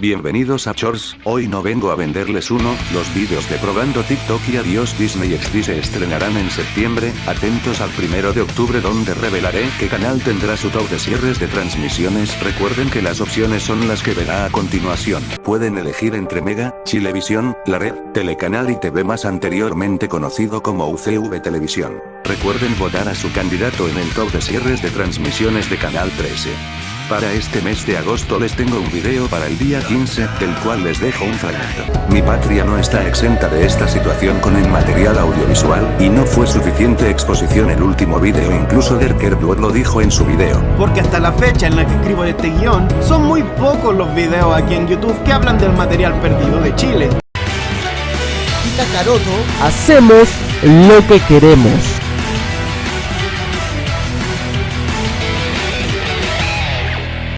Bienvenidos a Chors, hoy no vengo a venderles uno, los vídeos de probando TikTok y adiós Disney XD se estrenarán en septiembre, atentos al primero de octubre donde revelaré qué canal tendrá su top de cierres de transmisiones, recuerden que las opciones son las que verá a continuación, pueden elegir entre Mega, Chilevisión, La Red, Telecanal y TV más anteriormente conocido como UCV Televisión. Recuerden votar a su candidato en el top de cierres de transmisiones de Canal 13. Para este mes de agosto les tengo un video para el día 15, del cual les dejo un fragmento. Mi patria no está exenta de esta situación con el material audiovisual, y no fue suficiente exposición el último video incluso Derker Blood lo dijo en su video. Porque hasta la fecha en la que escribo este guion, son muy pocos los videos aquí en YouTube que hablan del material perdido de Chile. Hacemos lo que queremos.